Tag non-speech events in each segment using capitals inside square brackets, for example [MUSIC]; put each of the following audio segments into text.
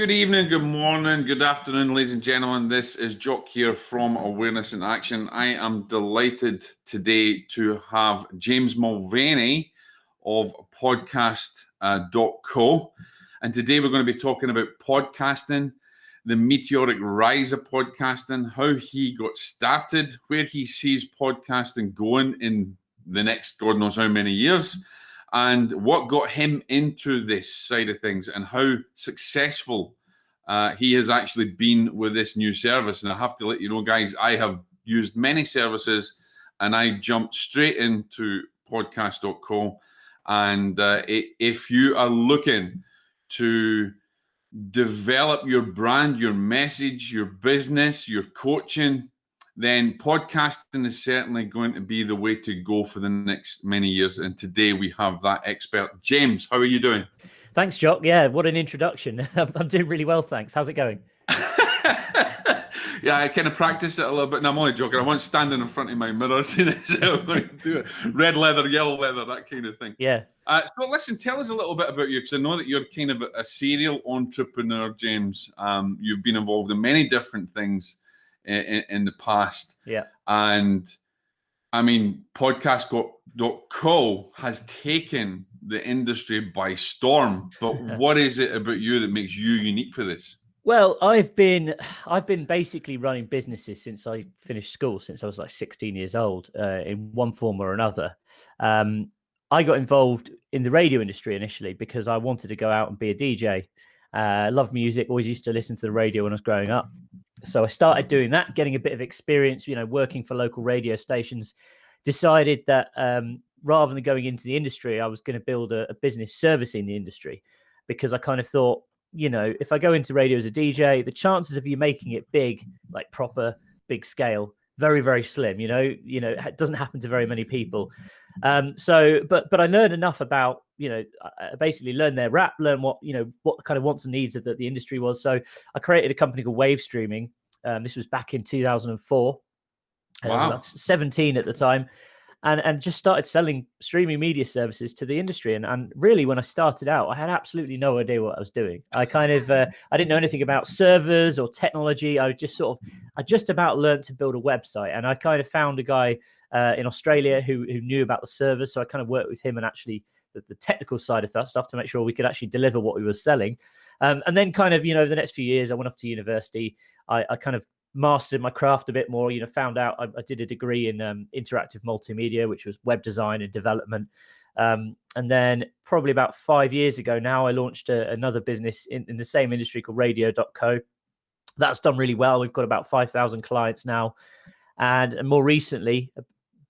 Good evening, good morning, good afternoon, ladies and gentlemen. This is Jock here from Awareness in Action. I am delighted today to have James Mulvaney of podcast.co. Uh, and today we're going to be talking about podcasting, the meteoric rise of podcasting, how he got started, where he sees podcasting going in the next God knows how many years and what got him into this side of things and how successful uh, he has actually been with this new service. And I have to let you know, guys, I have used many services and I jumped straight into podcast.co. And uh, if you are looking to develop your brand, your message, your business, your coaching, then podcasting is certainly going to be the way to go for the next many years. And today we have that expert. James, how are you doing? Thanks, Jock. Yeah, what an introduction. [LAUGHS] I'm doing really well, thanks. How's it going? [LAUGHS] yeah, I kind of practice it a little bit. And I'm only joking. I wasn't standing in front of my mirror [LAUGHS] saying I'm going to do it. Red leather, yellow leather, that kind of thing. Yeah. Uh, so listen, tell us a little bit about you because I know that you're kind of a serial entrepreneur, James. Um, you've been involved in many different things in, in the past. Yeah. And I mean, podcast.co has taken the industry by storm. But [LAUGHS] what is it about you that makes you unique for this? Well, I've been I've been basically running businesses since I finished school, since I was like 16 years old, uh, in one form or another. Um, I got involved in the radio industry initially because I wanted to go out and be a DJ. Uh, loved music, always used to listen to the radio when I was growing up so I started doing that, getting a bit of experience, you know, working for local radio stations. Decided that um, rather than going into the industry, I was going to build a, a business service in the industry because I kind of thought, you know, if I go into radio as a DJ, the chances of you making it big, like proper big scale, very very slim. You know, you know, it doesn't happen to very many people. Um, so, but but I learned enough about you know, I basically learn their rap, learn what you know what kind of wants and needs of the, the industry was. So I created a company called Wave Streaming. Um, this was back in 2004. Wow. I was about 17 at the time, and and just started selling streaming media services to the industry. And and really, when I started out, I had absolutely no idea what I was doing. I kind of uh, I didn't know anything about servers or technology. I just sort of I just about learned to build a website, and I kind of found a guy uh, in Australia who who knew about the servers. So I kind of worked with him and actually the, the technical side of that stuff to make sure we could actually deliver what we were selling. Um, and then kind of, you know, the next few years, I went off to university. I, I kind of mastered my craft a bit more. You know, found out I, I did a degree in um, interactive multimedia, which was web design and development. Um, and then probably about five years ago now, I launched a, another business in, in the same industry called Radio.co. That's done really well. We've got about 5,000 clients now. And, and more recently,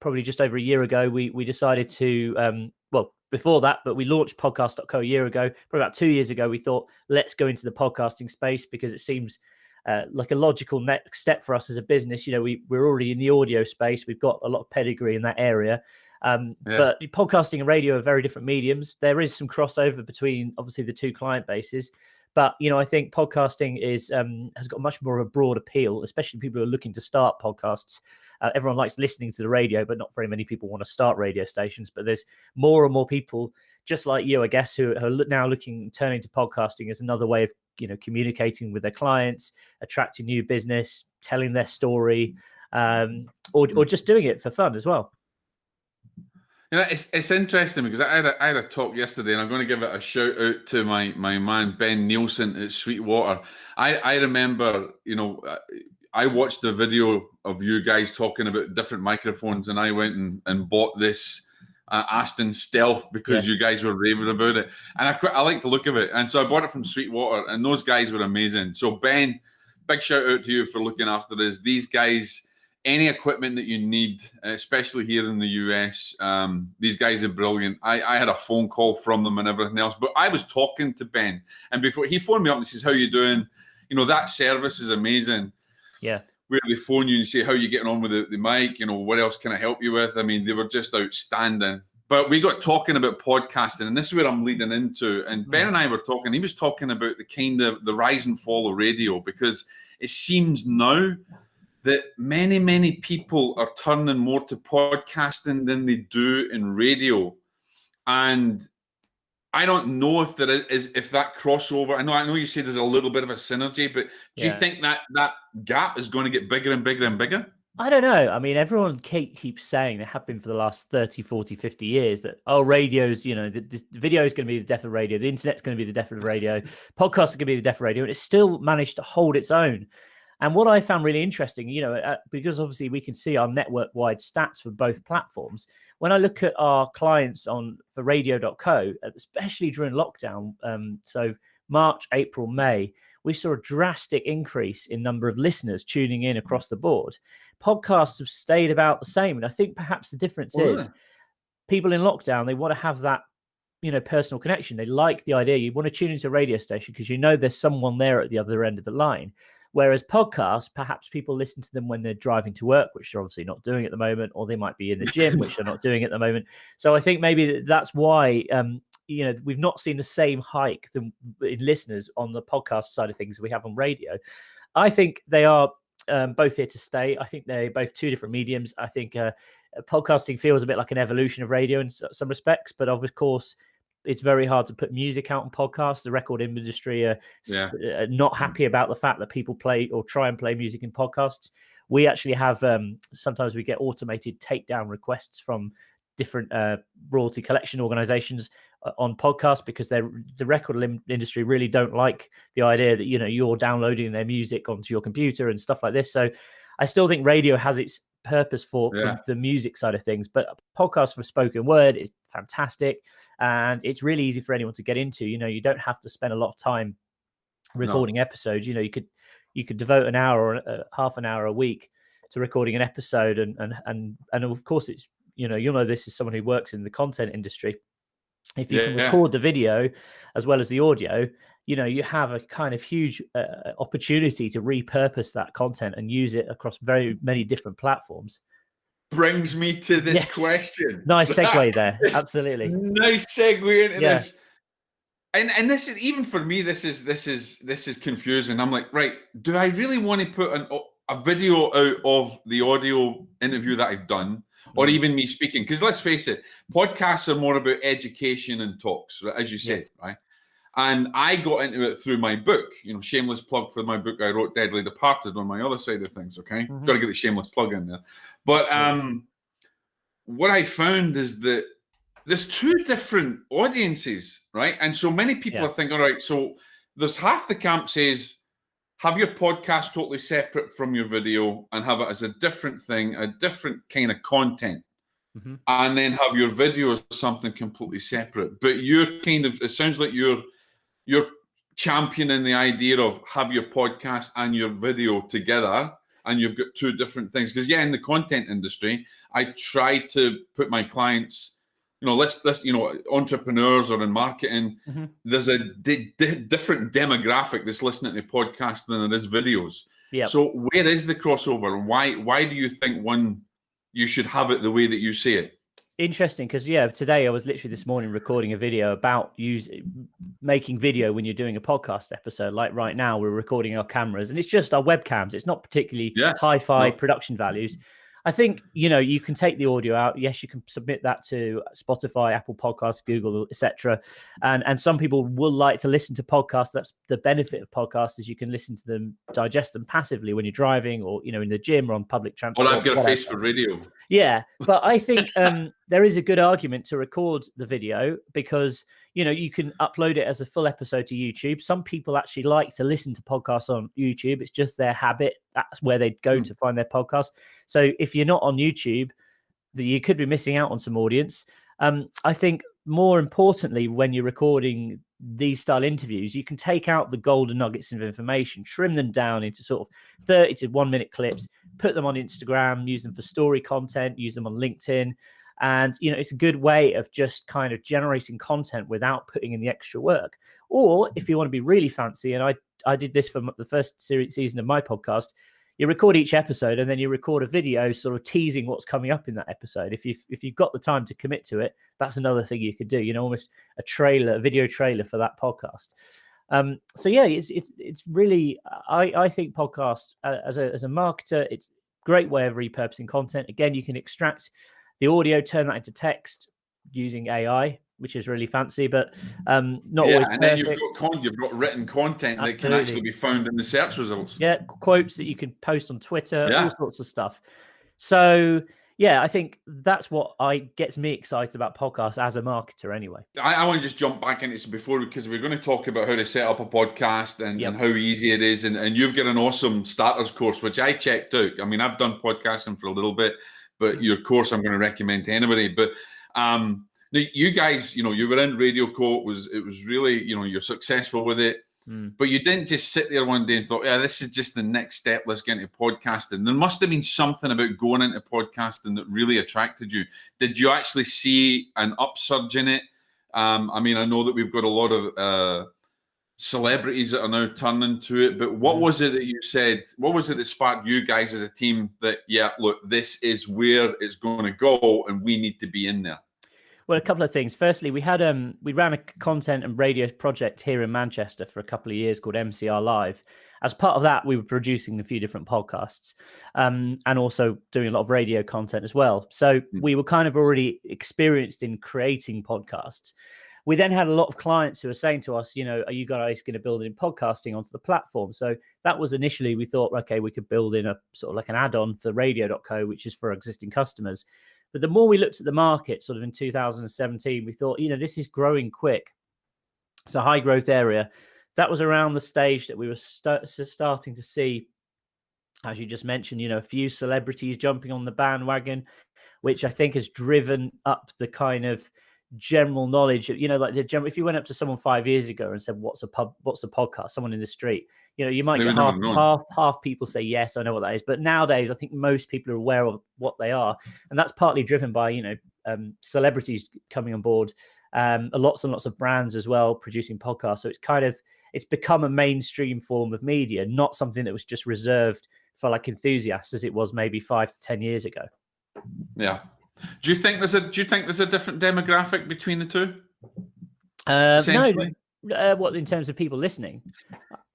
probably just over a year ago, we we decided to um, well before that, but we launched podcast.co a year ago. Probably about two years ago, we thought let's go into the podcasting space because it seems uh, like a logical next step for us as a business. You know, we we're already in the audio space. We've got a lot of pedigree in that area. Um, yeah. But podcasting and radio are very different mediums. There is some crossover between obviously the two client bases. But you know, I think podcasting is um, has got much more of a broad appeal, especially people who are looking to start podcasts. Uh, everyone likes listening to the radio, but not very many people want to start radio stations. But there's more and more people, just like you, I guess, who are now looking turning to podcasting as another way of you know communicating with their clients, attracting new business, telling their story, um, or or just doing it for fun as well. You know, it's, it's interesting because I had, a, I had a talk yesterday, and I'm going to give it a shout out to my my man Ben Nielsen at Sweetwater. I I remember, you know, uh, I watched the video of you guys talking about different microphones, and I went and, and bought this uh, Aston Stealth because yeah. you guys were raving about it, and I quite, I like the look of it, and so I bought it from Sweetwater, and those guys were amazing. So Ben, big shout out to you for looking after this. These guys any equipment that you need, especially here in the US. Um, these guys are brilliant. I, I, had a phone call from them and everything else, but I was talking to Ben, and before he phoned me up and says, "How you doing?" You know that service is amazing. Yeah. Where they phone you and say, "How you getting on with the, the mic?" You know, what else can I help you with? I mean, they were just outstanding. But we got talking about podcasting, and this is where I'm leading into. And Ben and I were talking. He was talking about the kind of the rise and fall of radio because it seems now that many, many people are turning more to podcasting than they do in radio. And I don't know if there is if that crossover. I know I know you say there's a little bit of a synergy, but do yeah. you think that that gap is going to get bigger and bigger and bigger? I don't know. I mean, everyone keeps saying they have been for the last 30, 40, 50 years that, oh, radio's, you know, the, the video is going to be the death of radio. The internet's going to be the death of radio. [LAUGHS] Podcasts are going to be the death of radio. And it's still managed to hold its own. And what I found really interesting, you know, uh, because obviously we can see our network wide stats for both platforms. When I look at our clients on for radio.co, especially during lockdown, um, so March, April, May, we saw a drastic increase in number of listeners tuning in across the board. Podcasts have stayed about the same. And I think perhaps the difference is people in lockdown, they want to have that you know personal connection they like the idea you want to tune into a radio station because you know there's someone there at the other end of the line Whereas podcasts, perhaps people listen to them when they're driving to work, which they're obviously not doing at the moment, or they might be in the gym, which they're not [LAUGHS] doing at the moment. So I think maybe that's why um, you know we've not seen the same hike in listeners on the podcast side of things we have on radio. I think they are um, both here to stay. I think they're both two different mediums. I think uh, podcasting feels a bit like an evolution of radio in some respects, but of course it's very hard to put music out on podcasts. The record industry are, yeah. Uh, not happy about the fact that people play or try and play music in podcasts. We actually have um, sometimes we get automated takedown requests from different uh, royalty collection organizations uh, on podcasts because they're the record industry really don't like the idea that you know you're downloading their music onto your computer and stuff like this. So I still think radio has its purpose for, yeah. for the music side of things. But podcasts for spoken word is fantastic, and it's really easy for anyone to get into. You know, you don't have to spend a lot of time recording no. episodes. You know, you could you could devote an hour or uh, half an hour a week to recording an episode, and and and and of course, it's you know you'll know this is someone who works in the content industry. If you yeah, can record yeah. the video as well as the audio, you know you have a kind of huge uh, opportunity to repurpose that content and use it across very many different platforms brings me to this yes. question nice segue there absolutely nice segue into yeah. this and and this is even for me this is this is this is confusing i'm like right do i really want to put an, a video out of the audio interview that i've done or mm-hmm. even me speaking because let's face it podcasts are more about education and talks as you said right and I got into it through my book, you know, shameless plug for my book I wrote, Deadly Departed, on my other side of things. Okay. Mm-hmm. Got to get the shameless plug in there. But um, what I found is that there's two different audiences, right? And so many people yeah. are thinking, all right, so there's half the camp says, have your podcast totally separate from your video and have it as a different thing, a different kind of content. Mm-hmm. And then have your video as something completely separate. But you're kind of, it sounds like you're you're championing the idea of have your podcast and your video together and you've got two different things. Because yeah in the content industry i try to put my clients you know let's let's you know entrepreneurs or in marketing. Mm-hmm. there's a di- di- different demographic that's listening to podcasts than there is videos. Yeah so where is the crossover? Why why do you think one you should have it the way that you say it interesting because yeah today i was literally this morning recording a video about use making video when you're doing a podcast episode like right now we're recording our cameras and it's just our webcams it's not particularly yeah. hi-fi no. production values I think you know you can take the audio out. Yes, you can submit that to Spotify, Apple Podcasts, Google, etc. And and some people will like to listen to podcasts. That's the benefit of podcasts is you can listen to them, digest them passively when you're driving or you know in the gym or on public transport. Well, I've got a face for radio. Yeah, but I think um, there is a good argument to record the video because you know you can upload it as a full episode to youtube. Some people actually like to listen to podcasts on youtube. It's just their habit. That's where they go mm. to find their podcast. So if you're not on youtube you could be missing out on some audience. Um, i think more importantly when you're recording these style interviews you can take out the golden nuggets of information trim them down into sort of 30 to 1 minute clips put them on instagram use them for story content use them on linkedin and you know it's a good way of just kind of generating content without putting in the extra work. Or if you want to be really fancy and i i did this for the first series, season of my podcast you record each episode and then you record a video sort of teasing what's coming up in that episode. If you if you've got the time to commit to it that's another thing you could do you know almost a trailer a video trailer for that podcast. Um, so yeah it's it's it's really i i think podcast uh, as a as a marketer it's great way of repurposing content. Again you can extract the audio, turn that into text using AI, which is really fancy, but um, not yeah, always. And perfect. then you've got con- you've got written content Absolutely. that can actually be found in the search results. Yeah, quotes that you can post on Twitter, yeah. all sorts of stuff. So yeah, I think that's what I gets me excited about podcasts as a marketer. Anyway, I, I want to just jump back into this before because we're going to talk about how to set up a podcast and, yep. and how easy it is. And, and you've got an awesome starters course, which I checked out. I mean, I've done podcasting for a little bit, but your course I'm going to recommend to anybody. But um, you guys, you know, you were in Radio.co. Was it was really, you know, you're successful with it. Mm. But you didn't just sit there one day and thought, yeah, this is just the next step. Let's get into podcasting. There must have been something about going into podcasting that really attracted you. Did you actually see an upsurge in it? Um, I mean, I know that we've got a lot of uh, celebrities that are now turning to it, but what mm. was it that you said? What was it that sparked you guys as a team that, yeah, look, this is where it's going to go and we need to be in there? Well, a couple of things. Firstly, we had um we ran a content and radio project here in Manchester for a couple of years called MCR Live. As part of that, we were producing a few different podcasts, um, and also doing a lot of radio content as well. So mm. we were kind of already experienced in creating podcasts. We then had a lot of clients who were saying to us, you know, are you guys going to build in podcasting onto the platform? So that was initially we thought, okay, we could build in a sort of like an add-on for radio.co, which is for existing customers. But the more we looked at the market, sort of in 2017, we thought, you know, this is growing quick. It's a high growth area. That was around the stage that we were st- starting to see, as you just mentioned, you know, a few celebrities jumping on the bandwagon, which I think has driven up the kind of general knowledge. You know, like the general, if you went up to someone five years ago and said, "What's a pub? What's a podcast?" Someone in the street, you know, you might get half, half half people say yes, I know what that is. But nowadays, I think most people are aware of what they are, and that's partly driven by you know um, celebrities coming on board, um, lots and lots of brands as well producing podcasts. So it's kind of it's become a mainstream form of media, not something that was just reserved for like enthusiasts as it was maybe five to ten years ago. Yeah, do you think there's a Do you think there's a different demographic between the two? Uh, no, uh, what in terms of people listening?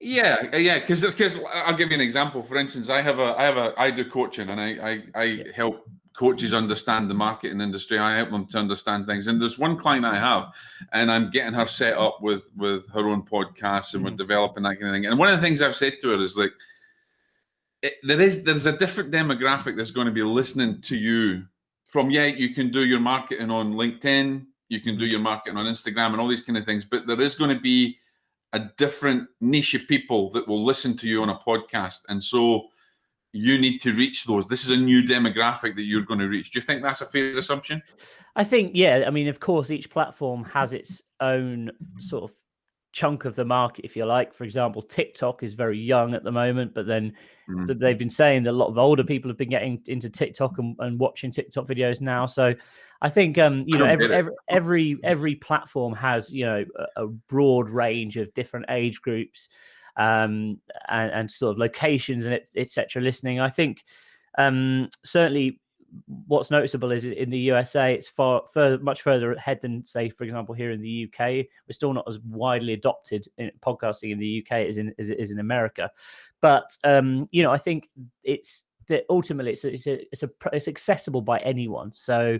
Yeah, uh, yeah. Because because I'll give you an example. For instance, I have a I have a I do coaching and I I, I yeah. help coaches understand the marketing industry. I help them to understand things. And there's one client I have, and I'm getting her set up with with her own podcast, and mm-hmm. we're developing that kind of thing. And one of the things I've said to her is like, it, there is there's a different demographic that's going to be listening to you from yeah, you can do your marketing on LinkedIn, you can do mm-hmm. your marketing on Instagram and all these kind of things, but there is going to be a different niche of people that will listen to you on a podcast. And so you need to reach those. This is a new demographic that you're going to reach. Do you think that's a fair assumption? I think, yeah. I mean, of course, each platform has its own sort of chunk of the market, if you like. For example, TikTok is very young at the moment, but then mm. they've been saying that a lot of older people have been getting into TikTok and, and watching TikTok videos now. So I think um, you know every, every, every every platform has you know a, a broad range of different age groups um, and, and sort of locations and etc. Listening, I think um, certainly what's noticeable is in the USA, it's far further, much further ahead than, say, for example, here in the UK. We're still not as widely adopted in podcasting in the UK as in as it is in America. But um, you know, I think it's that ultimately it's it's a, it's a it's accessible by anyone. So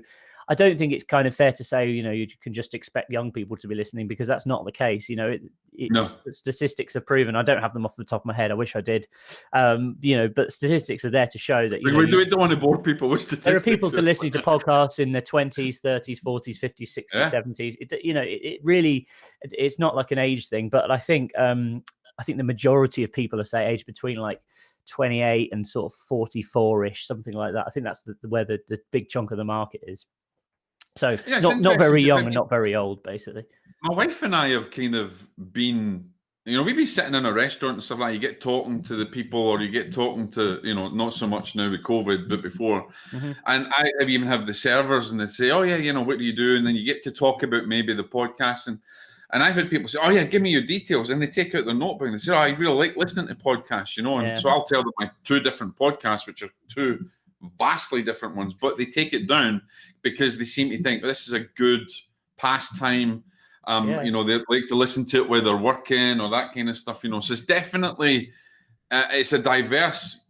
I don't think it's kind of fair to say, you know, you can just expect young people to be listening because that's not the case. You know, it, it, no. statistics have proven. I don't have them off the top of my head. I wish I did. Um, you know, but statistics are there to show that. You we, know, we don't want to bore people with statistics. There are people to listening to [LAUGHS] podcasts in their twenties, thirties, forties, fifties, sixties, seventies. You know, it, it really, it's not like an age thing. But I think, um, I think the majority of people are say age between like 28 and sort of 44 ish, something like that. I think that's the, where the, the big chunk of the market is. So yeah, not not very young and not very old, basically. My wife and I have kind of been, you know, we'd be sitting in a restaurant and stuff like. That. You get talking to the people, or you get talking to, you know, not so much now with COVID, but before. Mm-hmm. And I even have the servers, and they say, "Oh yeah, you know, what do you do?" And then you get to talk about maybe the podcast and. And I've had people say, "Oh yeah, give me your details," and they take out their notebook and they say, "Oh, I really like listening to podcasts," you know. And yeah. so I'll tell them my two different podcasts, which are two vastly different ones, but they take it down because they seem to think this is a good pastime. Um, yeah. You know, they like to listen to it while they're working or that kind of stuff. You know, so it's definitely uh, it's a diverse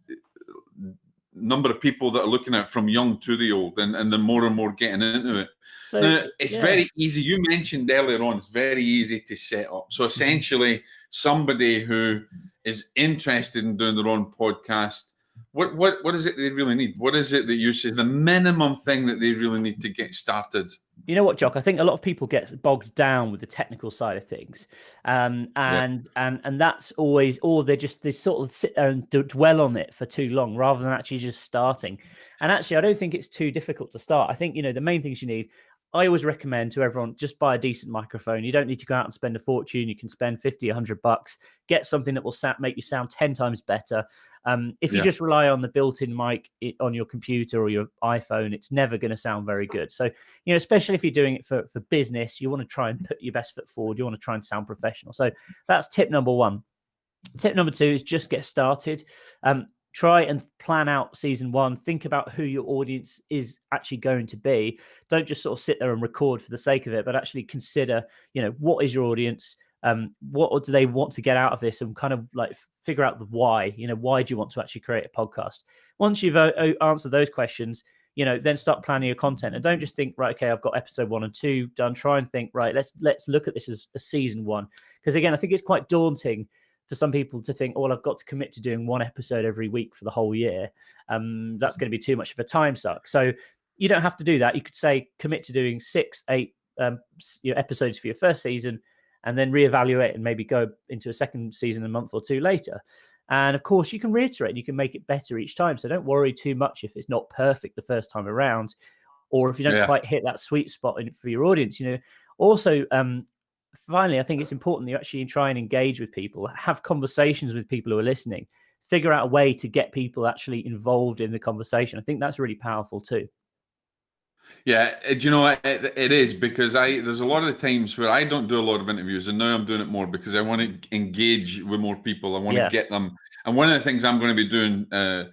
number of people that are looking at it from young to the old, and and the more and more getting into it. So now, it's yeah. very easy. You mentioned earlier on, it's very easy to set up. So essentially, somebody who is interested in doing their own podcast, what what what is it they really need? What is it that you say is the minimum thing that they really need to get started? You know what, Jock? I think a lot of people get bogged down with the technical side of things, um, and yeah. and and that's always, or they just they sort of sit there and dwell on it for too long rather than actually just starting. And actually, I don't think it's too difficult to start. I think you know the main things you need I always recommend to everyone just buy a decent microphone. You don't need to go out and spend a fortune. You can spend 50, 100 bucks, get something that will make you sound 10 times better. Um, if you yeah. just rely on the built-in mic on your computer or your iPhone, it's never going to sound very good. So, you know, especially if you're doing it for, for business, you want to try and put your best foot forward. You want to try and sound professional. So that's tip number one. Tip number two is just get started. Um, try and plan out season one think about who your audience is actually going to be. Don't just sort of sit there and record for the sake of it but actually consider you know what is your audience? Um what do they want to get out of this? And kind of like figure out the why you know why do you want to actually create a podcast? Once you've uh, answered those questions you know then start planning your content. And don't just think right okay i've got episode one and two done. Try and think right let's let's look at this as a season one. Because again i think it's quite daunting for some people to think, oh, well, I've got to commit to doing one episode every week for the whole year. Um, that's going to be too much of a time suck. So you don't have to do that. You could say commit to doing six, eight um, you know, episodes for your first season, and then reevaluate and maybe go into a second season a month or two later. And of course, you can reiterate, you can make it better each time. So don't worry too much if it's not perfect the first time around, or if you don't yeah. quite hit that sweet spot in, for your audience. You know, also um, finally, I think it's important that you actually try and engage with people, have conversations with people who are listening, figure out a way to get people actually involved in the conversation. I think that's really powerful too. Yeah, uh, do you know it, it is because I there's a lot of the times where I don't do a lot of interviews, and now I'm doing it more because I want to engage with more people. I want yeah. to get them, and one of the things I'm going to be doing, uh,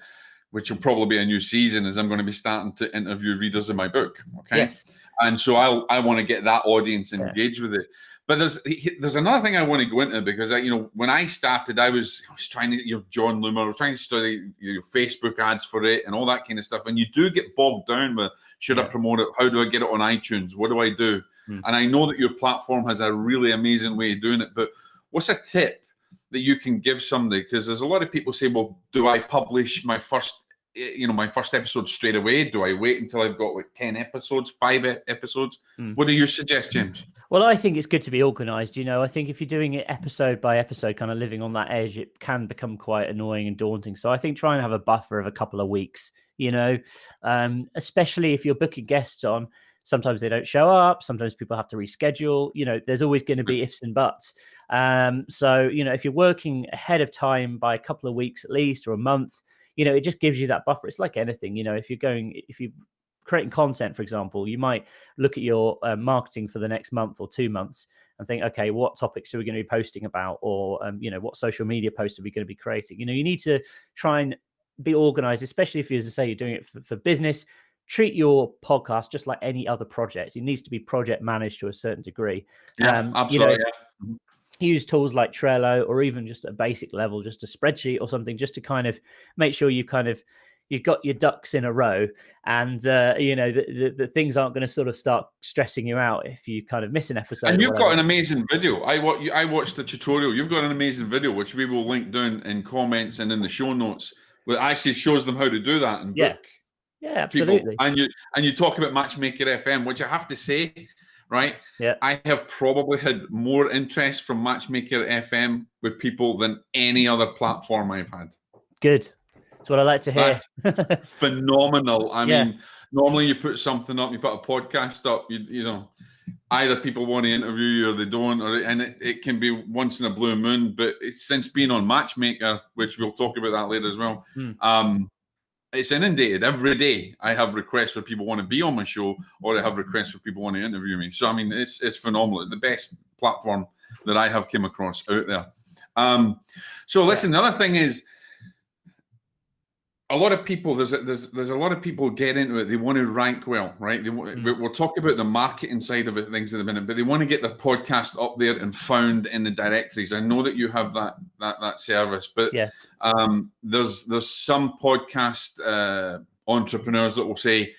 which will probably be a new season, is I'm going to be starting to interview readers of my book. Okay, yes. and so I I want to get that audience engaged yeah. with it. But there's there's another thing I want to go into because I, you know when I started I was I was trying to you know Jon Loomer I was trying to study you know, Facebook ads for it and all that kind of stuff and you do get bogged down with should yeah. I promote it how do I get it on iTunes what do I do hmm. and I know that your platform has a really amazing way of doing it but what's a tip that you can give somebody because there's a lot of people say well do I publish my first you know my first episode straight away do I wait until I've got like 10 episodes five episodes hmm. what do you suggest James well, I think it's good to be organized. You know, I think if you're doing it episode by episode, kind of living on that edge, it can become quite annoying and daunting. So I think try and have a buffer of a couple of weeks, you know, um, especially if you're booking guests on. Sometimes they don't show up. Sometimes people have to reschedule. You know, there's always going to be ifs and buts. Um, so, you know, if you're working ahead of time by a couple of weeks at least or a month, you know, it just gives you that buffer. It's like anything, you know, if you're going, if you creating content, for example, you might look at your uh, marketing for the next month or two months and think, okay, what topics are we going to be posting about, or um, you know, what social media posts are we going to be creating? You know, you need to try and be organized, especially if you, as I say, you're doing it for, for business. Treat your podcast just like any other project. It needs to be project managed to a certain degree. Yeah, um, absolutely. You know, yeah use tools like Trello or even just a basic level, just a spreadsheet or something, just to kind of make sure you kind of you've got your ducks in a row and uh, you know the, the, the, things aren't going to sort of start stressing you out if you kind of miss an episode and you've got an amazing video i i watched the tutorial you've got an amazing video which we will link down in comments and in the show notes that actually shows them how to do that and yeah. book yeah absolutely people. and you and you talk about matchmaker fm which i have to say right yeah i have probably had more interest from matchmaker fm with people than any other platform i've had good that's what I like to hear. [LAUGHS] phenomenal. I yeah. mean, normally you put something up, you put a podcast up, you you know, either people want to interview you or they don't, or and it, it can be once in a blue moon. But since being on Matchmaker, which we'll talk about that later as well, hmm. um, it's inundated every day. I have requests for people want to be on my show, or I have requests for people want to interview me. So I mean, it's it's phenomenal. It's the best platform that I have came across out there. Um, so listen, the other thing is a lot of people there's a, there's there's a lot of people get into it they want to rank well right they, mm. we'll talk about the marketing side of it things in a minute but they want to get their podcast up there and found in the directories i know that you have that that that service but yeah um there's there's some podcast uh entrepreneurs that will say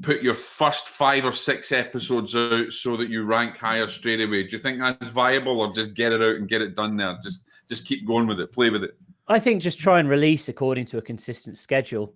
put your first five or six episodes out so that you rank higher straight away? Do you think that's viable, or just get it out and get it done there? Just just keep going with it, play with it. I think just try and release according to a consistent schedule.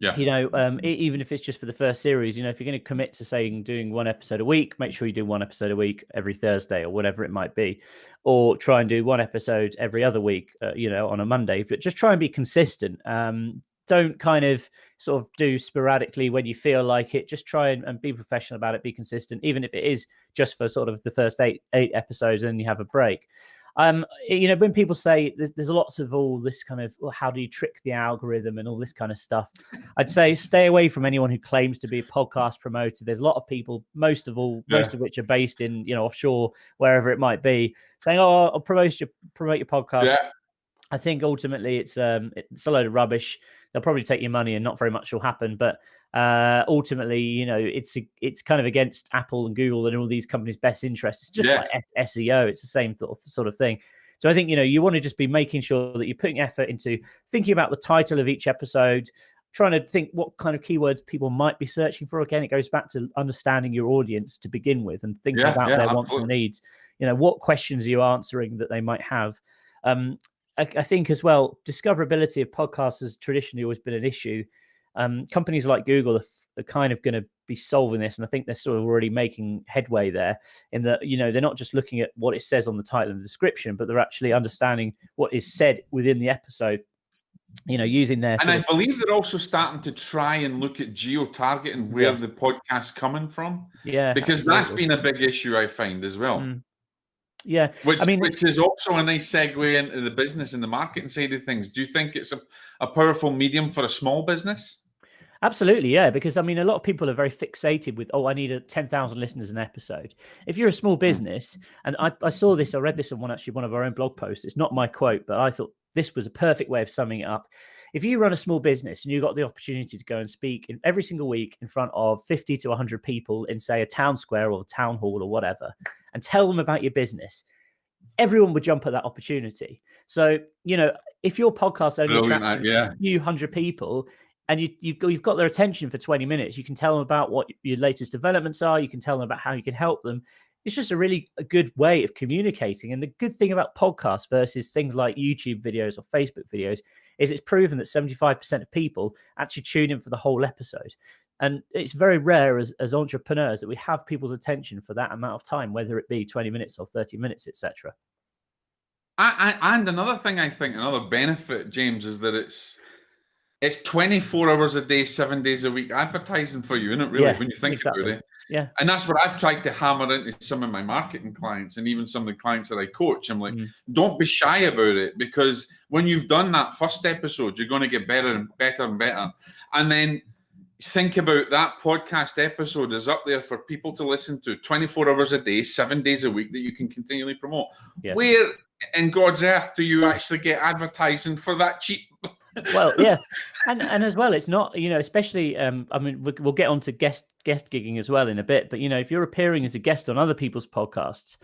Yeah. You know, um, even if it's just for the first series, you know, if you're going to commit to saying doing one episode a week, make sure you do one episode a week every Thursday or whatever it might be, or try and do one episode every other week, uh, you know, on a Monday. But just try and be consistent. Um, don't kind of sort of do sporadically when you feel like it. Just try and, and, be professional about it. Be consistent, even if it is just for sort of the first eight eight episodes, and you have a break. Um, you know, when people say there's, there's lots of all this kind of well, how do you trick the algorithm and all this kind of stuff, I'd say stay away from anyone who claims to be a podcast promoter. There's a lot of people, most of all, yeah. most of which are based in you know offshore, wherever it might be, saying, "Oh, I'll promote your promote your podcast." Yeah. I think ultimately it's um it's a load of rubbish. They'll probably take your money and not very much will happen. But uh, ultimately, you know, it's it's kind of against Apple and Google and all these companies' best interests. It's just yeah. like SEO. It's the same sort of thing. So I think you know you want to just be making sure that you're putting effort into thinking about the title of each episode, trying to think what kind of keywords people might be searching for. Again, it goes back to understanding your audience to begin with and thinking yeah, about yeah, their absolutely. wants and needs. You know, what questions are you answering that they might have? Um, I, I, think as well, discoverability of podcasts has traditionally always been an issue. Um, companies like Google are, are kind of going to be solving this, and I think they're sort of already making headway there. In that, you know, they're not just looking at what it says on the title and the description, but they're actually understanding what is said within the episode. You know, using their and I of... believe they're also starting to try and look at geo targeting where yeah. the podcast's coming from. Yeah, because absolutely. that's been a big issue I find as well. Mm. Yeah, which I mean, which is also a nice segue into the business and the marketing side of things. Do you think it's a, a powerful medium for a small business? Absolutely, yeah. Because I mean, a lot of people are very fixated with, oh, I need a ten thousand listeners an episode. If you're a small hmm. business, and I, I saw this, I read this on one actually one of our own blog posts. It's not my quote, but I thought this was a perfect way of summing it up. If you run a small business and you got the opportunity to go and speak in every single week in front of 50 to 100 people in, say, a town square or a town hall or whatever, and tell them about your business, everyone would jump at that opportunity. So, you know, if your podcast only attracts yeah. a few hundred people, and you, you've got, you've got their attention for 20 minutes. You can tell them about what your latest developments are. You can tell them about how you can help them it's just a really a good way of communicating. And the good thing about podcasts versus things like YouTube videos or Facebook videos is it's proven that 75% of people actually tune in for the whole episode. And it's very rare as, as entrepreneurs that we have people's attention for that amount of time, whether it be 20 minutes or 30 minutes, etc. I and another thing I think, another benefit, James, is that it's it's 24 hours a day, seven days a week advertising for you, isn't it? Really, yeah, when you think exactly. about it. Yeah. And that's what I've tried to hammer into some of my marketing clients and even some of the clients that I coach. I'm like, mm. don't be shy about it because when you've done that first episode, you're going to get better and better and better. And then think about that podcast episode is up there for people to listen to 24 hours a day, seven days a week that you can continually promote. Yes. Where in God's earth do you actually get advertising for that cheap [LAUGHS] well, yeah, and and as well, it's not you know, especially um, I mean, we'll get on to guest guest gigging as well in a bit, but you know, if you're appearing as a guest on other people's podcasts,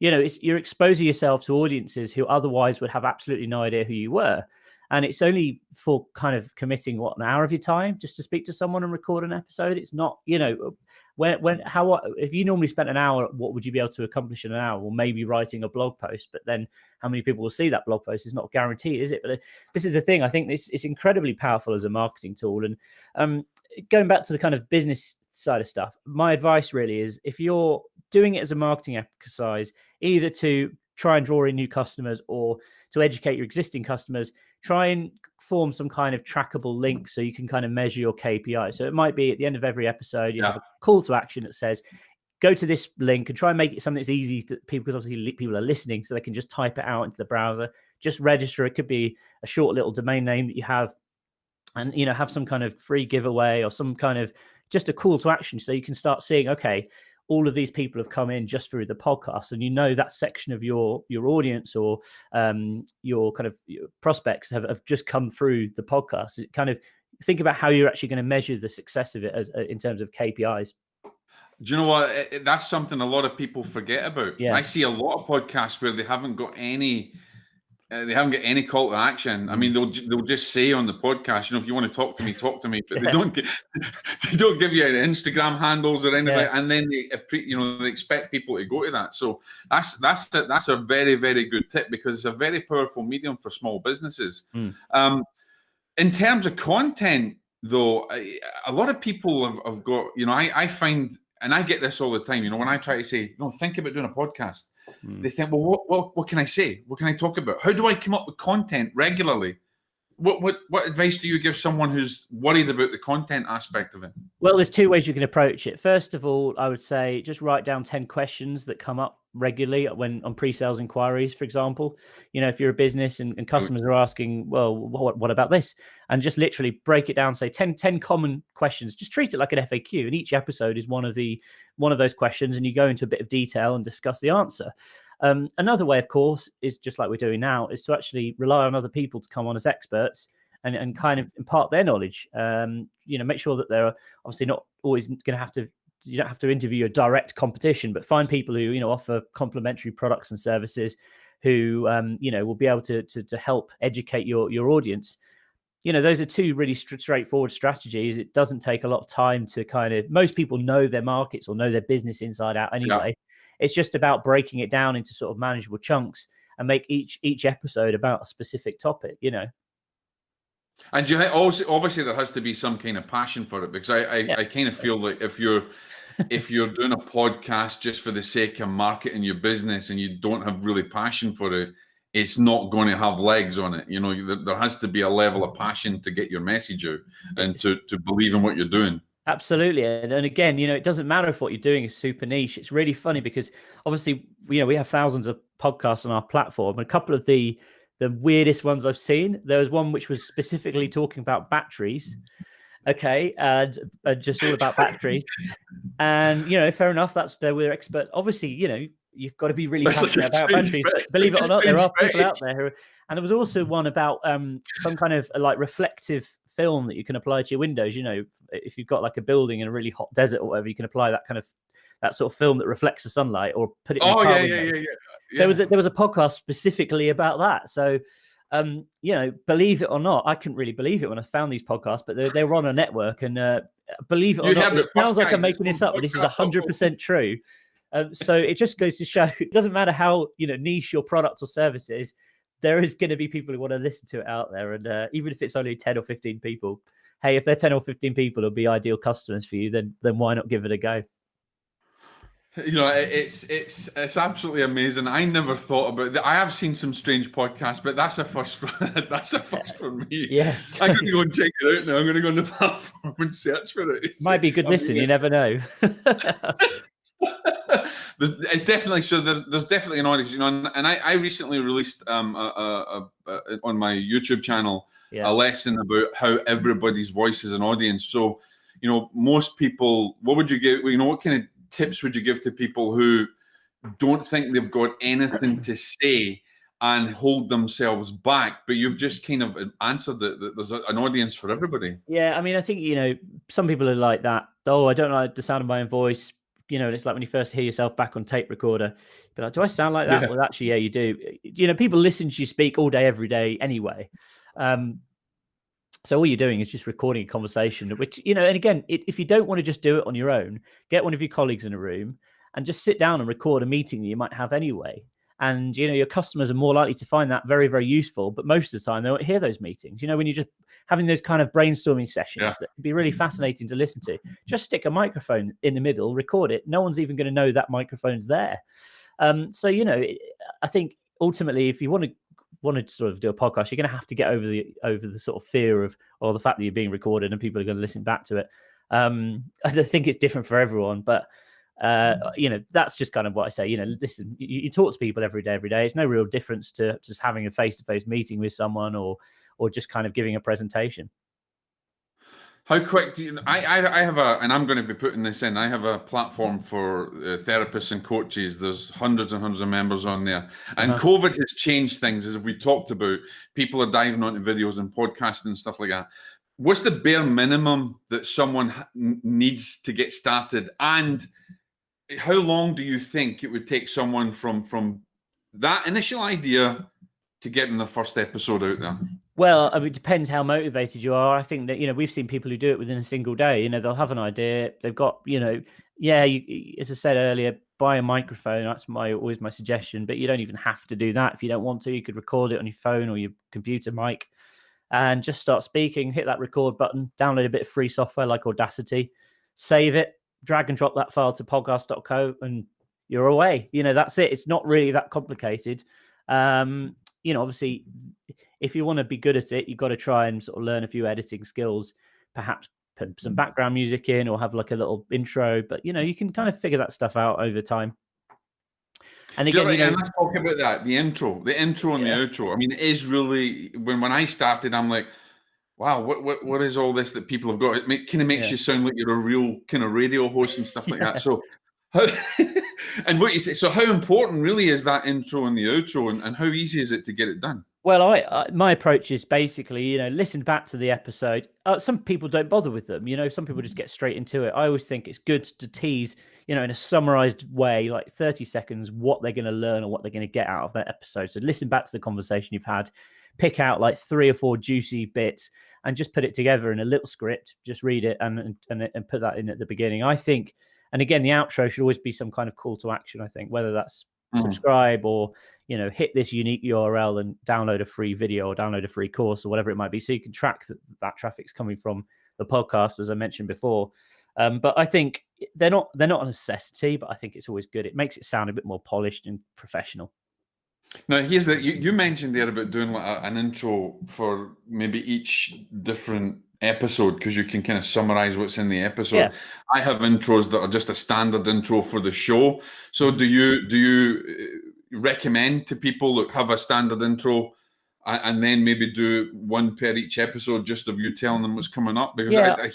you know, it's you're exposing yourself to audiences who otherwise would have absolutely no idea who you were, and it's only for kind of committing what an hour of your time just to speak to someone and record an episode. It's not you know when when how if you normally spent an hour what would you be able to accomplish in an hour? Well maybe writing a blog post but then how many people will see that blog post is not guaranteed is it? But uh, this is the thing i think this it's incredibly powerful as a marketing tool and um, going back to the kind of business side of stuff my advice really is if you're doing it as a marketing exercise either to try and draw in new customers or to educate your existing customers try and form some kind of trackable link so you can kind of measure your KPI. So it might be at the end of every episode, you yeah. have a call to action that says, go to this link and try and make it something that's easy to people because obviously people are listening so they can just type it out into the browser just register it could be a short little domain name that you have and you know have some kind of free giveaway or some kind of just a call to action so you can start seeing okay all of these people have come in just through the podcast and you know that section of your your audience or um, your kind of your prospects have, have just come through the podcast. It kind of think about how you're actually going to measure the success of it as uh, in terms of kpis do you know what? That's something a lot of people forget about. Yeah. I see a lot of podcasts where they haven't got any uh, they haven't got any call to action. I mean, mm. they'll they'll just say on the podcast, you know, if you want to talk to me, talk to me. But yeah. they don't get, [LAUGHS] they don't give you any Instagram handles or anything. Yeah. And then they you know they expect people to go to that. So that's that's a, that's a very very good tip because it's a very powerful medium for small businesses. Mm. Um, in terms of content, though, a lot of people have, have got you know I I find and I get this all the time. You know, when I try to say, no, think about doing a podcast, mm. they think, well, what, what, what can I say? What can I talk about? How do I come up with content regularly? What, what, what advice do you give someone who's worried about the content aspect of it? Well, there's two ways you can approach it. First of all, I would say just write down 10 questions that come up regularly when on pre-sales inquiries, for example. You know, if you're a business and, and customers are asking, well, what, what about this? And just literally break it down, say 10, 10 common questions, just treat it like an FAQ. And each episode is one of the one of those questions, and you go into a bit of detail and discuss the answer. Um, another way, of course, is just like we're doing now, is to actually rely on other people to come on as experts and, and kind of impart their knowledge. Um, you know, make sure that they're obviously not always going to have to you don't have to interview a direct competition, but find people who you know offer complementary products and services, who um, you know will be able to, to to help educate your your audience. You know, those are two really straightforward strategies. It doesn't take a lot of time to kind of. Most people know their markets or know their business inside out anyway. Yeah. It's just about breaking it down into sort of manageable chunks and make each each episode about a specific topic. You know. And you also obviously there has to be some kind of passion for it because I I, yeah. I kind of feel like if you're [LAUGHS] if you're doing a podcast just for the sake of marketing your business and you don't have really passion for it, it's not going to have legs on it. You know, there has to be a level of passion to get your message out and to to believe in what you're doing. Absolutely. And, and again, you know, it doesn't matter if what you're doing is super niche. It's really funny because obviously, you know, we have thousands of podcasts on our platform. A couple of the the weirdest ones I've seen, there was one which was specifically talking about batteries okay, and, and just all about batteries. [LAUGHS] and you know, fair enough. That's they were experts. Obviously, you know, you've got to be really passionate about batteries. believe it or not, there are people out there who. And there was also one about um, some kind of like reflective film that you can apply to your windows. You know, if you've got like a building in a really hot desert or whatever, you can apply that kind of that sort of film that reflects the sunlight or put it. oh yeah, yeah, yeah, yeah, yeah. There was a, there was a podcast specifically about that. So um, you know, believe it or not, I couldn't really believe it when I found these podcasts, but they, they were on a network, and uh, believe it or you not, it sounds like I'm making this up, but this is hundred percent true. Um, so it just goes to show [LAUGHS] it doesn't matter how you know niche your product or service is, there is going to be people who want to listen to it out there, and uh, even if it's only ten or fifteen people, hey, if they're ten or fifteen people, it'll be ideal customers for you. Then then why not give it a go? You know, it's it's it's absolutely amazing. I never thought about that. I have seen some strange podcasts, but that's a first. For, [LAUGHS] that's a first for me. Yes, I'm going to go and check it out now. I'm going to go on the [LAUGHS] platform and search for it. It's, Might be good listen. You never know. [LAUGHS] it's definitely so. There's, there's definitely an audience, you know. And, and I, I recently released um a, a, a, on my YouTube channel yeah. a lesson about how everybody's voice is an audience. So, you know, most people, what would you give? You know, what kind of tips would you give to people who don't think they've got anything to say and hold themselves back but you've just kind of answered that, that there's an audience for everybody yeah i mean i think you know some people are like that oh i don't like the sound of my own voice you know it's like when you first hear yourself back on tape recorder but like do i sound like that yeah. well actually yeah you do you know people listen to you speak all day every day anyway um so all you're doing is just recording a conversation, which you know. And again, it, if you don't want to just do it on your own, get one of your colleagues in a room and just sit down and record a meeting that you might have anyway. And you know, your customers are more likely to find that very, very useful. But most of the time, they won't hear those meetings. You know, when you're just having those kind of brainstorming sessions yeah. that can be really fascinating to listen to, just stick a microphone in the middle, record it. No one's even going to know that microphone's there. Um, so you know, I think ultimately, if you want to want to sort of do a podcast, you're going to have to get over the over the sort of fear of or the fact that you're being recorded and people are going to listen back to it. Um, [LAUGHS] I think it's different for everyone, but uh, mm. you know that's just kind of what I say. You know, listen, you, you talk to people every day, every day. It's no real difference to just having a face to face meeting with someone or or just kind of giving a presentation. How quick do you? I, I, I have a, and I'm going to be putting this in. I have a platform for uh, therapists and coaches. There's hundreds and hundreds of members on there, and uh-huh. COVID has changed things, as we talked about. People are diving onto videos and podcasting and stuff like that. What's the bare minimum that someone needs to get started, and how long do you think it would take someone from from that initial idea to getting the first episode out there? Well, I mean, it depends how motivated you are. I think that you know we've seen people who do it within a single day. You know, they'll have an idea, they've got you know, yeah, you, as I said earlier, buy a microphone. That's my always my suggestion. But you don't even have to do that if you don't want to. You could record it on your phone or your computer mic, and just start speaking. Hit that record button. Download a bit of free software like Audacity. Save it. Drag and drop that file to podcast.co, and you're away. You know, that's it. It's not really that complicated. Um, you know, obviously, if you want to be good at it, you've got to try and sort of learn a few editing skills. Perhaps put some background music in or have like a little intro. But you know, you can kind of figure that stuff out over time. And again, you know, let's talk about that. The intro, the intro and yeah. the outro. I mean, it is really when when I started, I'm like, wow, what what what is all this that people have got? It make, kind of makes yeah. you sound like you're a real kind of radio host and stuff like yeah. that. So how, [LAUGHS] and what you say, so how important really is that intro and the outro, and, and how easy is it to get it done? Well, I, I, my approach is basically, you know, listen back to the episode. Uh, some people don't bother with them, you know. Some people just get straight into it. I always think it's good to tease, you know, in a summarized way, like thirty seconds, what they're going to learn or what they're going to get out of that episode. So listen back to the conversation you've had, pick out like three or four juicy bits, and just put it together in a little script. Just read it and and and put that in at the beginning. I think, and again, the outro should always be some kind of call to action. I think whether that's mm. subscribe or you know hit this unique url and download a free video or download a free course or whatever it might be so you can track that that traffic's coming from the podcast as i mentioned before um, but i think they're not they're not a necessity but i think it's always good it makes it sound a bit more polished and professional now here's the you, you mentioned there about doing like a, an intro for maybe each different episode because you can kind of summarize what's in the episode. Yeah. I have intros that are just a standard intro for the show. So do you do you uh, recommend to people that have a standard intro and then maybe do one per each episode just of you telling them what's coming up? Because yeah. I, I,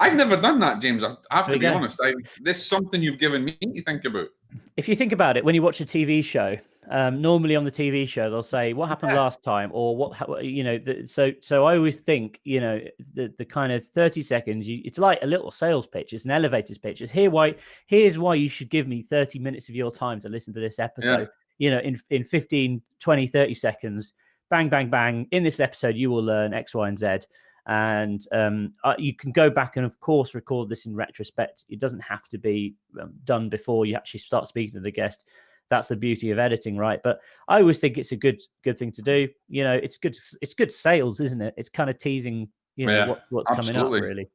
have never done that, James. I have to be honest. I, this is something you've given me to think about. If you think about it, when you watch a TV show, um, normally on the TV show they'll say what happened yeah. last time or what you know. The, so so I always think you know the the kind of thirty seconds. You, it's like a little sales pitch. It's an elevator's pitch. It's here why here's why you should give me thirty minutes of your time to listen to this episode. Yeah. You know, in in 15, 20, 30 seconds, bang, bang, bang. In this episode, you will learn X, Y, and Z and um, uh, you can go back and of course record this in retrospect it doesn't have to be um, done before you actually start speaking to the guest that's the beauty of editing, right? But I always think it's a good good thing to do. You know, it's good it's good sales, isn't it? It's kind of teasing, you know, yeah, what, what's absolutely. coming up really.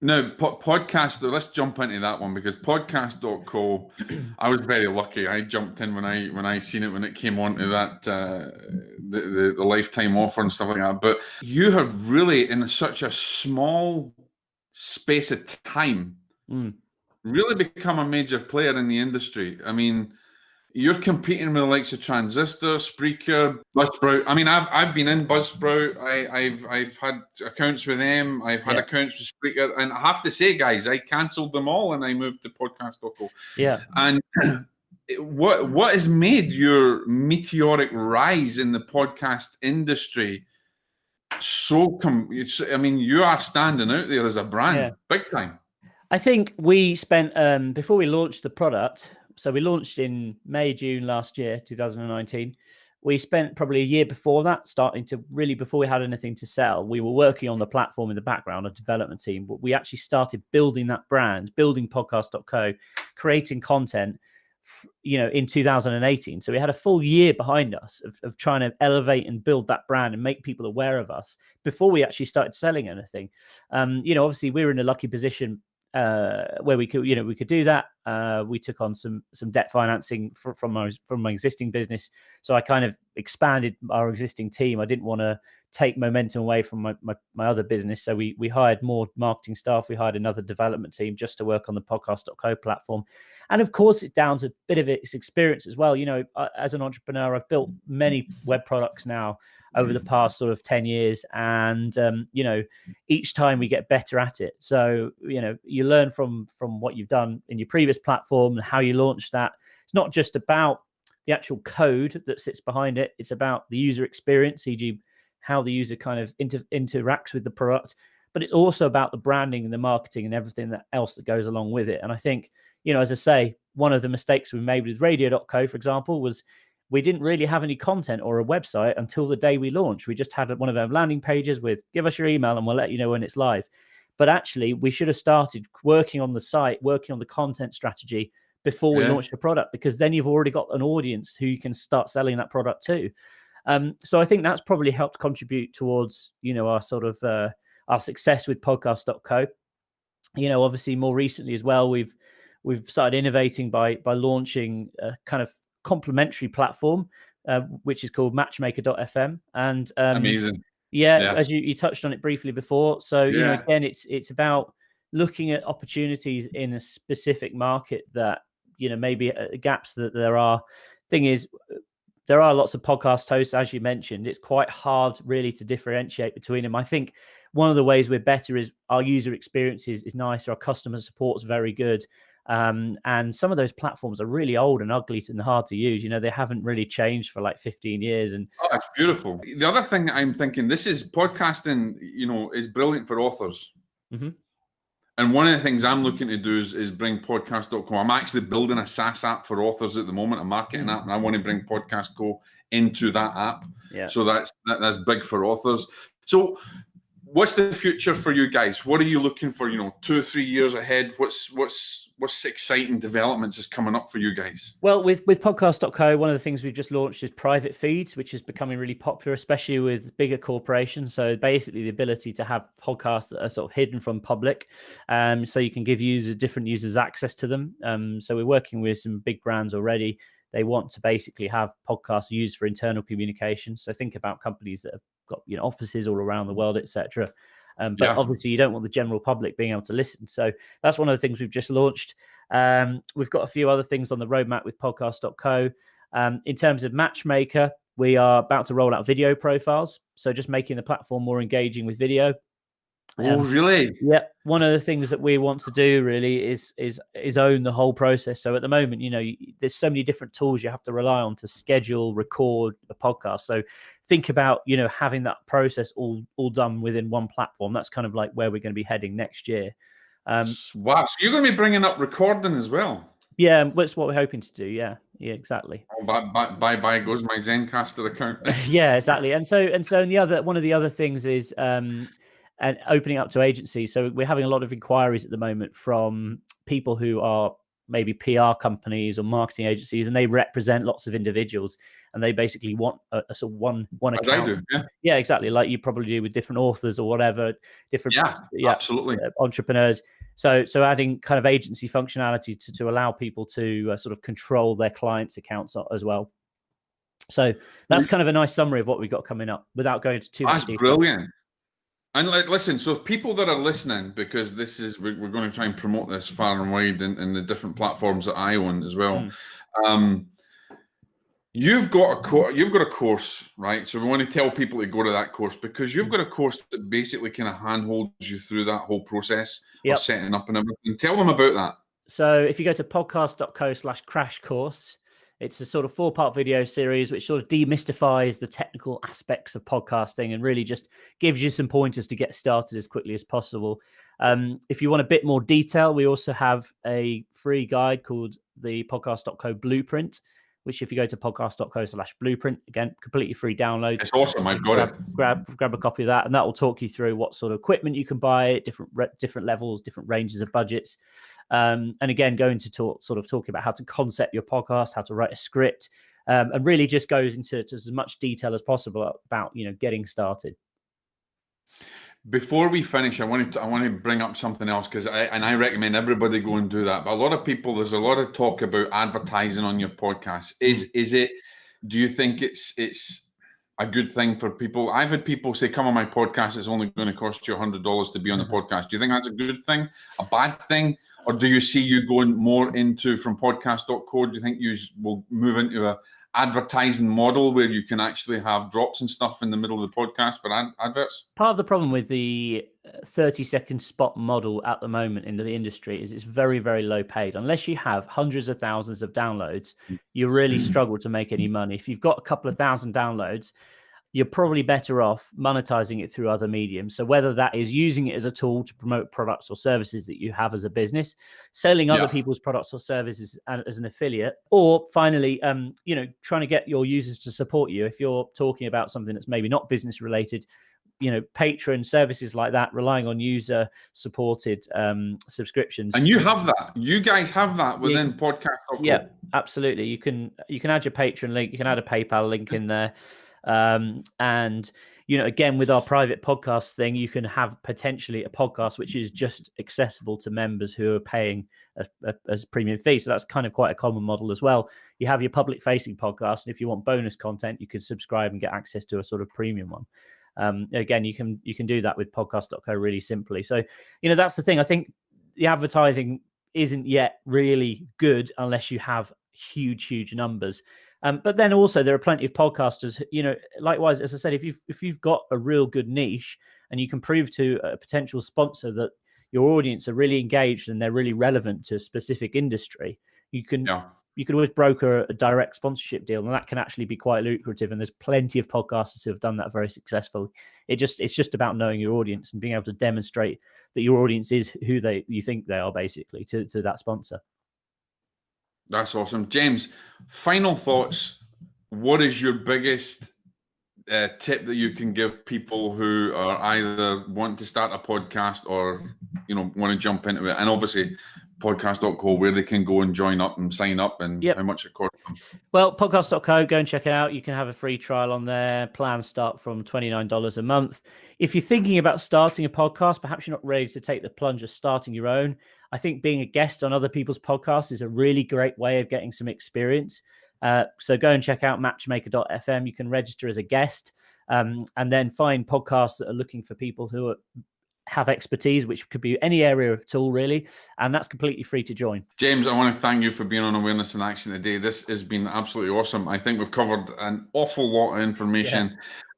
No, po- podcast. Let's jump into that one because podcast.co. I was very lucky. I jumped in when I when I seen it when it came on to that uh, the, the, the lifetime offer and stuff like that. But you have really in such a small space of time mm really become a major player in the industry. I mean, you're competing with the likes of Transistor, Spreaker, Buzzsprout. I mean, I've I've been in Buzzsprout. I, have I've had accounts with them. I've had yeah. accounts with Spreaker, and I have to say, guys, I cancelled them all and I moved to Podcast.co. Yeah, and. [CLEARS THROAT] What what has made your meteoric rise in the podcast industry so come? I mean, you are standing out there as a brand, yeah. big time. I think we spent um, before we launched the product. So we launched in May, June last year, 2019. We spent probably a year before that, starting to really before we had anything to sell. We were working on the platform in the background, a development team, but we actually started building that brand, building podcast.co, creating content you know in 2018 so we had a full year behind us of, of trying to elevate and build that brand and make people aware of us before we actually started selling anything um you know obviously we were in a lucky position uh, where we could, you know, we could do that. Uh, we took on some some debt financing for, from my from my existing business, so I kind of expanded our existing team. I didn't want to take momentum away from my, my, my other business, so we we hired more marketing staff. We hired another development team just to work on the podcast.co platform, and of course, it's down to a bit of its experience as well. You know, as an entrepreneur, I've built many web products now over the past sort of 10 years. And um, you know each time we get better at it. So you know you learn from from what you've done in your previous platform and how you launched that. It's not just about the actual code that sits behind it. It's about the user experience e.g how the user kind of inter- interacts with the product but it's also about the branding and the marketing and everything that else that goes along with it and i think you know as i say one of the mistakes we made with radio.co for example was we didn't really have any content or a website until the day we launched. We just had one of our landing pages with give us your email and we'll let you know when it's live. But actually, we should have started working on the site, working on the content strategy before we yeah. launched the product, because then you've already got an audience who you can start selling that product to. Um, so I think that's probably helped contribute towards, you know, our sort of uh, our success with podcast.co. You know, obviously more recently as well, we've we've started innovating by by launching a kind of complementary platform, uh, which is called Matchmaker.fm. And um, amazing. Yeah, yeah, as you, you touched on it briefly before. So yeah. you know, again, it's it's about looking at opportunities in a specific market that you know maybe uh, gaps that there are. Thing is, there are lots of podcast hosts, as you mentioned. It's quite hard, really, to differentiate between them. I think one of the ways we're better is our user experience is, is nice, our customer support's very good. Um, and some of those platforms are really old and ugly and hard to use. You know, they haven't really changed for like 15 years. And oh, it's beautiful. The other thing I'm thinking, this is podcasting, you know, is brilliant for authors. Mm-hmm. And one of the things I'm looking to do is, is bring podcast.co. I'm actually building a SaaS app for authors at the moment, a marketing app, and I want to bring Podcast Co into that app. Yeah. So that's that, that's big for authors. So what's the future for you guys? What are you looking for? You know, two or three years ahead. What's what's what's exciting developments is coming up for you guys? Well, with with podcast.co, one of the things we've just launched is private feeds, which is becoming really popular, especially with bigger corporations. So basically, the ability to have podcasts that are sort of hidden from public, um, so you can give users different users access to them. Um, so we're working with some big brands already. They want to basically have podcasts used for internal communication. So think about companies that have got you know offices all around the world, etc. Um, but yeah. obviously, you don't want the general public being able to listen. So that's one of the things we've just launched. Um, we've got a few other things on the roadmap with podcast.co. Um, in terms of Matchmaker, we are about to roll out video profiles. So just making the platform more engaging with video. Oh, um, really? Yeah. One of the things that we want to do really is is is own the whole process. So at the moment, you know, there's so many different tools you have to rely on to schedule, record a podcast. So think about you know having that process all all done within one platform. That's kind of like where we're going to be heading next year. Um, wow! So you're going to be bringing up recording as well. Yeah, that's what we're hoping to do. Yeah, yeah, exactly. Oh, bye, bye, bye, bye goes my Zencastr account. [LAUGHS] yeah, exactly. And so, and so, and the other one of the other things is um, and opening up to agencies. So we're having a lot of inquiries at the moment from people who are maybe PR companies or marketing agencies, and they represent lots of individuals, and they basically want a, a sort of one one account. Do, yeah. yeah. exactly, like you probably do with different authors or whatever, different yeah, yeah absolutely uh, entrepreneurs. So so adding kind of agency functionality to to allow people to uh, sort of control their clients' accounts as well. So that's kind of a nice summary of what we've got coming up without going to too that's much. That's brilliant. And like, listen, so people that are listening, because this is we're, we're going to try and promote this far and wide in, in the different platforms that I own as well. Mm. Um, you've got a co- you've got a course, right? So we want to tell people to go to that course because you've got a course that basically kind of handholds you through that whole process yep. of setting up and everything. Tell them about that. So if you go to podcast.co slash crash course, it's a sort of four part video series which sort of demystifies the technical aspects of podcasting and really just gives you some pointers to get started as quickly as possible. Um, if you want a bit more detail, we also have a free guide called the podcast.co blueprint, which if you go to podcast.co slash blueprint, again, completely free download. It's awesome. I've got grab, it. Grab, grab a copy of that, and that will talk you through what sort of equipment you can buy, different different levels, different ranges of budgets. Um, and again, going to talk, sort of talking about how to concept your podcast, how to write a script, um, and really just goes into as much detail as possible about you know getting started. Before we finish, I wanted to, I want to bring up something else because I and I recommend everybody go and do that. But a lot of people, there's a lot of talk about advertising on your podcast. Is mm. is it? Do you think it's it's a good thing for people? I've had people say, "Come on my podcast. It's only going to cost you a hundred dollars to be on the mm-hmm. podcast." Do you think that's a good thing, a bad thing, or do you see you going more into from podcast.co? Do you think you will move into a advertising model where you can actually have drops and stuff in the middle of the podcast for ad- adverts? Part of the problem with the uh, 30 second spot model at the moment in the industry is it's very, very low paid. Unless you have hundreds of thousands of downloads, you really mm. struggle to make any money. If you've got a couple of thousand downloads, you're probably better off monetizing it through other mediums. So whether that is using it as a tool to promote products or services that you have as a business, selling other yeah. people's products or services as an affiliate, or finally, um, you know, trying to get your users to support you. If you're talking about something that's maybe not business related, you know Patreon services like that relying on user supported um subscriptions and you have that you guys have that within podcast yeah absolutely you can you can add your Patreon link you can add a paypal link in there um and you know again with our private podcast thing you can have potentially a podcast which is just accessible to members who are paying a, a, a premium fee so that's kind of quite a common model as well you have your public facing podcast and if you want bonus content you can subscribe and get access to a sort of premium one um, again, you can you can do that with podcast.co really simply. So, you know, that's the thing. I think the advertising isn't yet really good unless you have huge, huge numbers. Um, but then also there are plenty of podcasters, you know, likewise, as I said, if you've if you've got a real good niche and you can prove to a potential sponsor that your audience are really engaged and they're really relevant to a specific industry, you can yeah you could always broker a direct sponsorship deal, and that can actually be quite lucrative. And there's plenty of podcasters who have done that very successfully. It just it's just about knowing your audience and being able to demonstrate that your audience is who they you think they are, basically, to, to that sponsor. That's awesome, James. Final thoughts. What is your biggest uh, tip that you can give people who are either want to start a podcast or you know want to jump into it? And obviously, podcast.co where they can go and join up and sign up and yep. how much it costs. Well podcast.co go and check it out. You can have a free trial on there. Plans start from $29 a month. If you're thinking about starting a podcast perhaps you're not ready to take the plunge of starting your own. I think being a guest on other people's podcasts is a really great way of getting some experience. Uh, so go and check out matchmaker.fm you can register as a guest um, and then find podcasts that are looking for people who are have expertise, which could be any area at all, really. And that's completely free to join. James, I want to thank you for being on Awareness in Action today. This has been absolutely awesome. I think we've covered an awful lot of information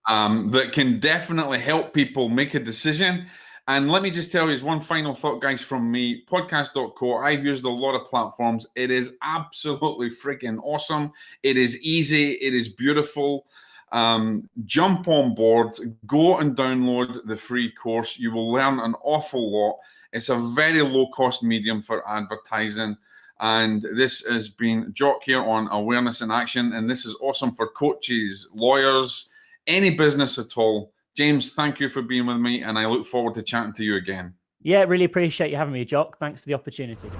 yeah. um, that can definitely help people make a decision. And let me just tell you, one final thought, guys, from me podcast.co. I've used a lot of platforms. It is absolutely freaking awesome. It is easy, it is beautiful. Um, jump on board, go and download the free course. You will learn an awful lot. It's a very low cost medium for advertising. And this has been Jock here on Awareness in Action. And this is awesome for coaches, lawyers, any business at all. James, thank you for being with me. And I look forward to chatting to you again. Yeah, really appreciate you having me, Jock. Thanks for the opportunity.